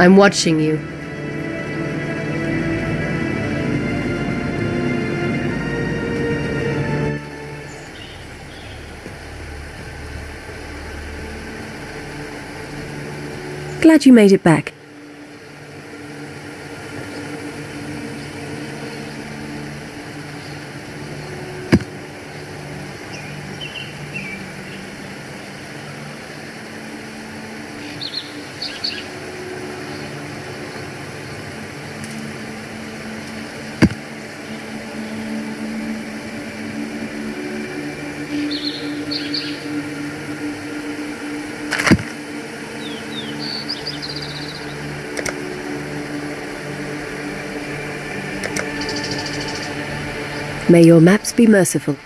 I'm watching you. Glad you made it back. May your maps be merciful.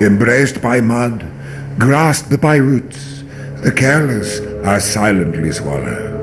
Embraced by mud, grasped by roots, the careless are silently swallowed.